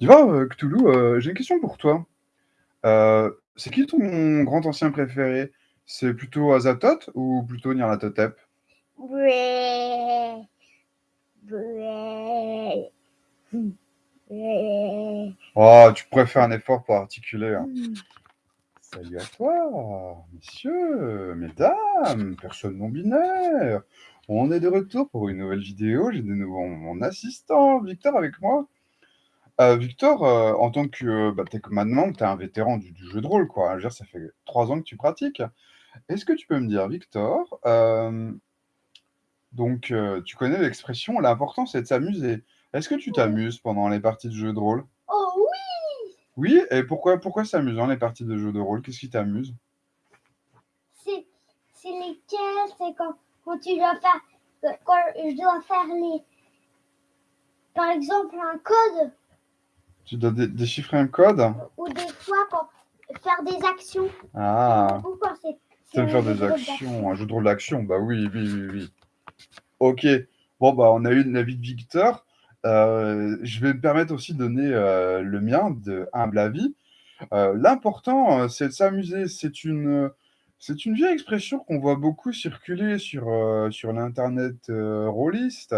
Dis-moi, heu, Cthulhu, heu, j'ai une question pour toi. Heu, c'est qui ton grand ancien préféré? C'est plutôt Azathoth ou plutôt Nyarlathotep? Bouais. Mmh. Bouais. Oh, tu pourrais faire un effort pour articuler, hein. Mmh. Salut à toi, messieurs, mesdames, personnes non binaires. On est de retour pour une nouvelle vidéo. J'ai de nouveau mon assistant Victor avec moi. Heu, Victor, heu, en tant que, bah, tu es maintenant, tu es un vétéran du du jeu de rôle, quoi. Je veux dire, ça fait 3 ans que tu pratiques. Est-ce que tu peux me dire, Victor, hem, donc heu, tu connais l'expression: «L'important, c'est de s'amuser». Est-ce que tu Oui. t'amuses pendant les parties de jeux de rôle? Oh oui! Oui? Et pourquoi pourquoi c'est amusant les parties de jeux de rôle? Qu'est-ce qui t'amuse? C'est c'est lesquelles? C'est quand quand tu dois faire heu, quand je dois faire les par exemple, un code Tu dois dé déchiffrer un code? ou des fois quand faire des actions. Ah! Ou quand c'est faire des actions, un jeu de rôle d'action? Bah oui, oui, oui, oui. OK. Bon, bah, on a eu l'avis de Victor. Heu, je vais me permettre aussi de donner, heu, le mien de humble avis. Heu, l'important, c'est de s'amuser. C'est une, c'est une vieille expression qu'on voit beaucoup circuler sur, sur l'internet, rôliste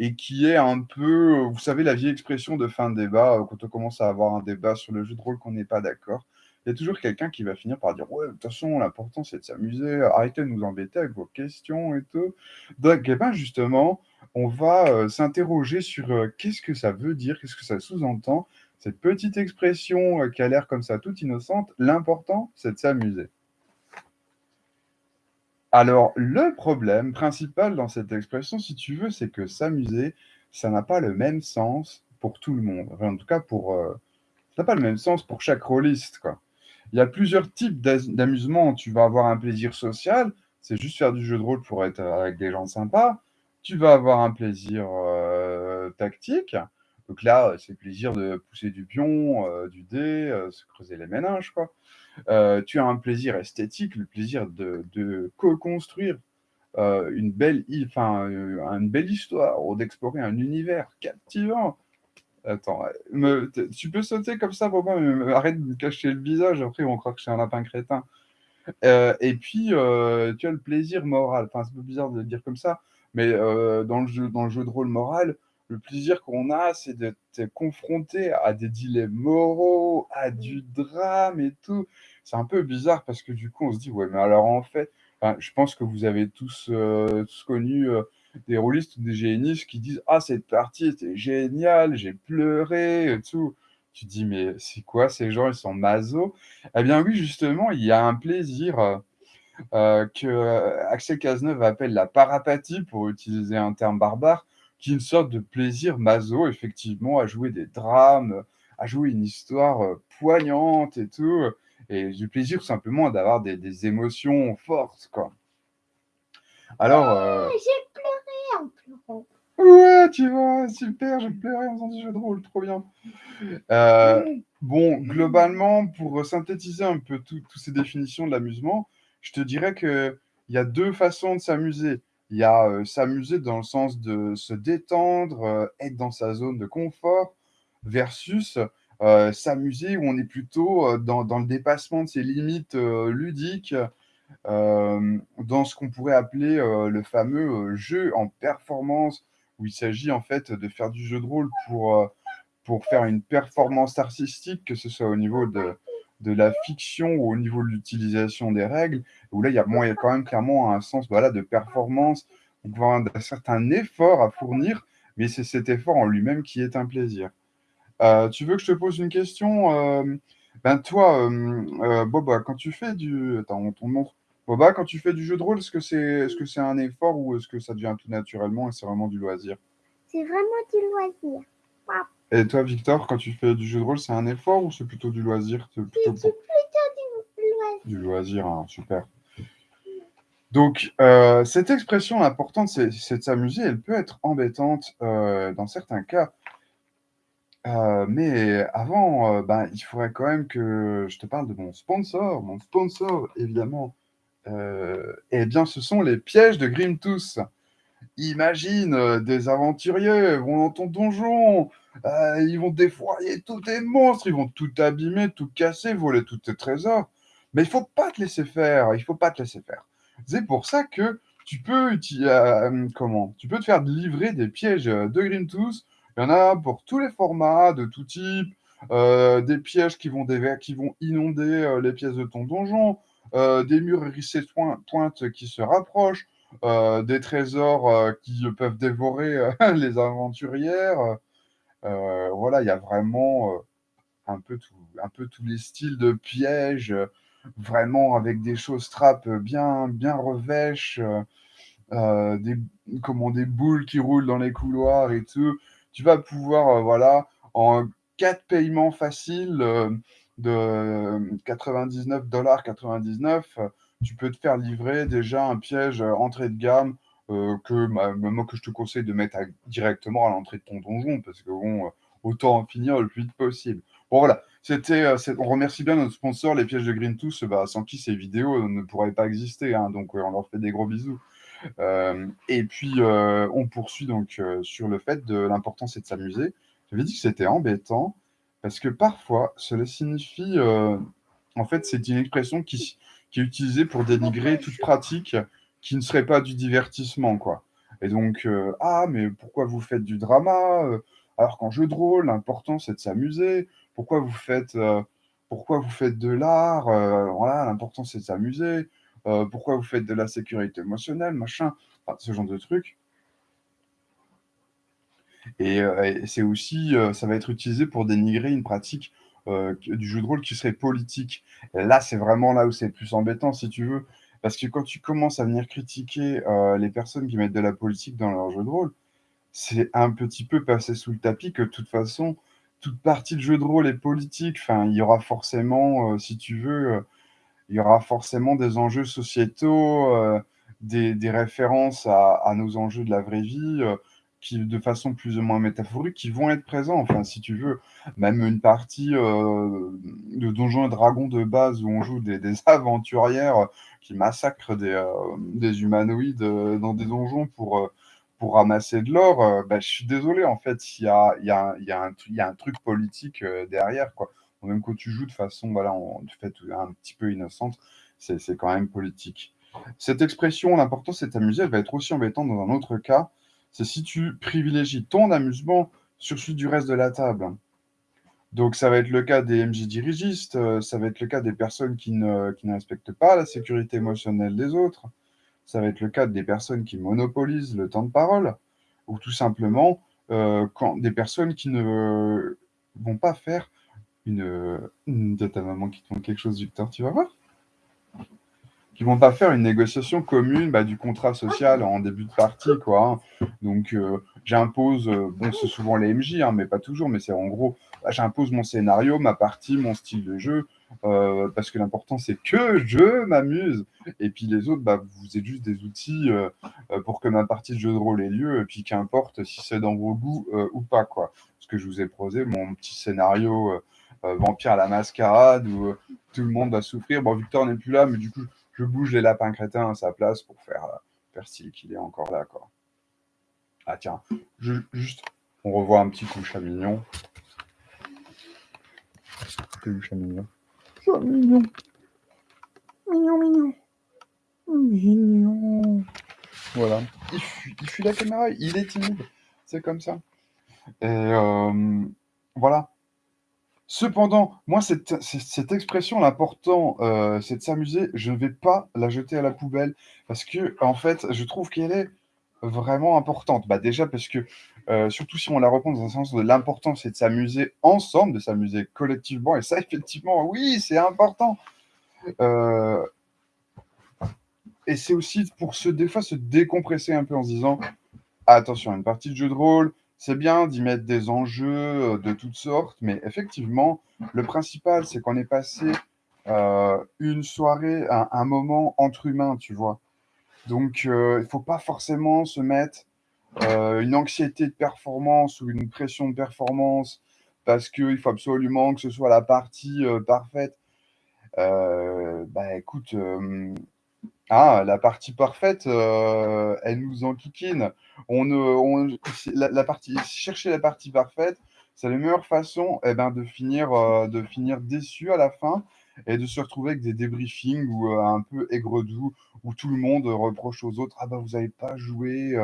et qui est un peu, heu, vous savez, la vieille expression de fin de débat, heu, quand on commence à avoir un débat sur le jeu de rôle qu'on n'est pas d'accord. Il y a toujours quelqu'un qui va finir par dire: «Ouais, de toute façon, l'important, c'est de s'amuser, arrêtez de nous embêter avec vos questions et tout». Donc et ben, justement, on va, heu, s'interroger sur, qu'est-ce que ça veut dire? Qu'est-ce que ça sous-entend? Cette petite expression, qui a l'air comme ça toute innocente, l'important, c'est de s'amuser. Alors, le problème principal dans cette expression, si tu veux, c'est que s'amuser, ça n'a pas le même sens pour tout le monde. En tout cas, pour, heu, ça n'a pas le même sens pour chaque rôliste. Il y a plusieurs types d'amusement. Tu vas avoir un plaisir social, c'est juste faire du jeu de rôle pour être, heu, avec des gens sympas. Tu vas avoir un plaisir, heu, tactique, donc là, heu, c'est le plaisir de pousser du pion, heu, du dé, heu, se creuser les méninges, quoi. Tu as un plaisir esthétique, le plaisir de co-construire, une belle enfin, une belle histoire ou d'explorer un univers captivant. Attends, tu peux sauter comme ça pour me arrête de me cacher le visage, après vont croire que suis un lapin crétin. Et puis, tu as le plaisir moral, enfin, c'est un peu bizarre de le dire comme ça, mais dans le jeu de rôle moral, le plaisir qu'on a, c'est d'être confronté à des dilemmes moraux, à du drame et tout. C'est un peu bizarre parce que du coup, on se dit: «Ouais, mais alors en fait» enfin, je pense que vous avez tous, heu, tous connu, heu, des rôlistes ou des GNistes qui disent: «Ah cette partie était géniale, j'ai pleuré et tout». Tu te dis: «Mais c'est quoi ces gens, ils sont masos?» Eh bien oui, justement, il y a un plaisir, heu, que, Axel Cazeneuve appelle la parapathie, pour utiliser un terme barbare, qui est une sorte de plaisir maso, effectivement, à jouer des drames, à jouer une histoire, heu, poignante et tout, et du plaisir simplement d'avoir des des émotions fortes, quoi. Alors, heu Ouais, j'ai pleuré en pleurant. Ouais, tu vois? Super, j'ai pleuré en faisant du jeu de rôle, trop bien. Mmh. bon, globalement, pour synthétiser un peu tout tous ces définitions de l'amusement, je te dirais qu'il y a 2 façons de s'amuser. Il y a, heu, s'amuser dans le sens de se détendre, heu, être dans sa zone de confort versus, heu, s'amuser où on est plutôt, dans dans le dépassement de ses limites, ludiques, dans ce qu'on pourrait appeler, le fameux, jeu en performance, où il s'agit en fait de faire du jeu de rôle pour, pour faire une performance artistique, que ce soit au niveau de de la fiction au niveau de l'utilisation des règles, où là, il y a quand même clairement un sens, voilà, de performance, voire d'un certain effort à fournir, mais c'est cet effort en lui-même qui est un plaisir. Heu, tu veux que je te pose une question? Hem, ben, toi, heu, Boba, quand tu fais du attends, nom Boba, quand tu fais du jeu de rôle, est-ce que c'est que c'est un effort ou est-ce que ça devient tout naturellement et c'est vraiment du loisir? C'est vraiment du loisir. Et toi, Victor, quand tu fais du jeu de rôle, c'est un effort ou c'est plutôt du loisir? C'est plutôt du pour plutôt du loisir. du loisir, hein, super. Donc, heu, cette expression l'important c'est de s'amuser, elle peut être embêtante, heu, dans certains cas. Heu, mais avant, ben, il faudrait quand même que je te parle de mon sponsor. Mon sponsor, évidemment, et bien, ce sont les pièges de Grimtooth. Imagine, des aventuriers vont dans ton donjon, heu, ils vont défourailler tous tes monstres, ils vont tout abîmer, tout casser, voler tous tes trésors. Mais il faut pas te laisser faire, il faut pas te laisser faire. C'est pour ça que tu peux uti hem, comment? Tu peux te faire livrer des pièges, heu, de Grimtooth. Il y en a pour tous les formats, de tout type, des pièges qui vont qui vont inonder, les pièces de ton donjon, des murs hérissés pointes qui se rapprochent, des trésors, qui peuvent dévorer, les aventurières, voilà, il y a vraiment, heu, un peu tout un peu tous les styles de pièges, heu, vraiment avec des choses trappes, bien bien revêches, des comment? Des boules qui roulent dans les couloirs et tout. Tu vas pouvoir, voilà, en 4 paiements faciles, heu, de 99,99 $, tu peux te faire livrer déjà un piège, entrée de gamme, heu, que bah, moi que je te conseille de mettre directement à l'entrée de ton donjon parce que bon, heu, autant en finir le plus vite possible. Bon voilà, c'était, c'est on remercie bien notre sponsor, les pièges de Grimtooth, bah, sans qui ces vidéos ne pourraient pas exister, hein, donc on leur fait des gros bisous. Et puis, on poursuit donc, sur le fait de l'important c'est de s'amuser. J'avais dit que c'était embêtant parce que parfois cela signifie, en fait, c'est une expression qui qui est utilisée pour dénigrer toute pratique qui ne serait pas du divertissement, quoi et donc heu: «Ah mais pourquoi vous faites du drama, heu, alors qu'en jeu de rôle, l'important c'est de s'amuser? Pourquoi vous faites, heu, pourquoi vous faites de l'art? Voilà, l'important c'est de s'amuser. Pourquoi vous faites de la sécurité émotionnelle, machin?» ce genre de trucs et et c'est aussi, ça va être utilisé pour dénigrer une pratique, du jeu de rôle qui serait politique. Et là, c'est vraiment là où c'est plus embêtant, si tu veux, parce que quand tu commences à venir critiquer, heu, les personnes qui mettent de la politique dans leurs jeux de rôle, c'est un petit peu passer sous le tapis que de toute façon, toute partie de jeu de rôle est politique. Enfin, il y aura forcément, heu, si tu veux, heu, il y aura forcément des enjeux sociétaux, des références à nos enjeux de la vraie vie, qui de façon plus ou moins métaphorique, qui vont être présents. Enfin, si tu veux, même une partie, heu, de Donjons& et Dragons de base où on joue des aventurières qui massacrent des, heu, des humanoïdes, heu, dans des donjons pour, pour ramasser de l'or, bah, je suis désolé, en fait, il y a y a y a y a un truc politique, derrière, quoi. Même quand tu joues de façon, voilà, en de fait, un petit peu innocente, c'est c'est quand même politique. Cette expression, l'important c'est de t'amuser, elle va être aussi embêtante dans un autre cas, c'est si tu privilégies ton amusement sur celui du reste de la table. Donc ça va être le cas des MJ dirigistes, heu, ça va être le cas des personnes qui ne respectent pas la sécurité émotionnelle des autres. Ça va être le cas des personnes qui monopolisent le temps de parole ou tout simplement, quand des personnes qui ne vont pas faire une, as ta maman qui te montre quelque chose, Victor, tu vas voir. Qui vont pas faire une négociation commune, bah, du contrat social en début de partie, quoi, hein. Donc heu, j'impose, heu, bon, c'est souvent les MJ, hein, mais pas toujours, mais c'est en gros, bah, j'impose mon scénario, ma partie, mon style de jeu, heu, parce que l'important c'est que je m'amuse et puis les autres, bah, vous êtes juste des outils, pour que ma partie de jeu de rôle ait lieu et puis qu'importe si c'est dans vos goûts, ou pas, quoi. Parce que je vous ai proposé mon petit scénario, Vampire à la mascarade où, tout le monde va souffrir. Bon, Victor n'est plus là, mais du coup, je bouge les lapins crétins à sa place pour faire, heu, faire style qu'il est encore là, quoi. Ah tiens, ju juste, on revoit un petit coup chat mignon. Tu es où chat mignon? Chat mignon. Mignon, mignon. Voilà, il fuit il fuit la caméra, il est timide, c'est comme ça et hem, voilà. Cependant, moi cette expression, l'important, heu, c'est de s'amuser, je ne vais pas la jeter à la poubelle parce qu'en fait, je trouve qu'elle est vraiment importante. Bah, déjà parce que, heu, surtout si on la reprend dans un sens de l'important, c'est de s'amuser ensemble, de s'amuser collectivement et ça effectivement, oui, c'est important! Heu et c'est aussi pour se des fois se décompresser un peu en se disant: «Attention, une partie de jeu de rôle, c'est bien d'y mettre des enjeux, heu, de toutes sortes, mais effectivement, le principal, c'est qu'on ait passé, heu, une soirée, un moment entre humains», tu vois? Donc heu, il faut pas forcément se mettre, une anxiété de performance ou une pression de performance parce qu'il faut absolument que ce soit la partie, parfaite. Bah, écoute, Ah, la partie parfaite, heu, elle nous enquiquine. On on la partie chercher la partie parfaite, c'est la meilleure façon et ben, de finir, heu, de finir déçu à la fin et de se retrouver avec des débriefings où, heu, un peu aigre-doux, où tout le monde reproche aux autres: «Ah bah, vous avez pas joué,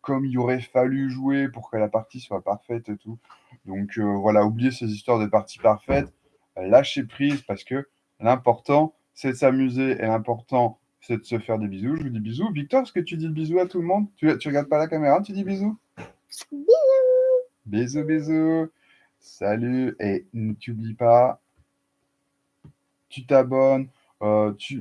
comme il aurait fallu jouer pour que la partie soit parfaite et tout». Donc, voilà, oubliez ces histoires de parties parfaites, lâcher prise parce que l'important, c'est de s'amuser et l'important, c'est de se faire des bisous. Je vous dis bisous. Victor, est-ce que tu dis le bisou à tout le monde? Tu tu regardes pas la caméra, tu dis bisous? Bisous. Bisous, bisous. Salut et n t'oublies pas tu t'abonnes, heu, tu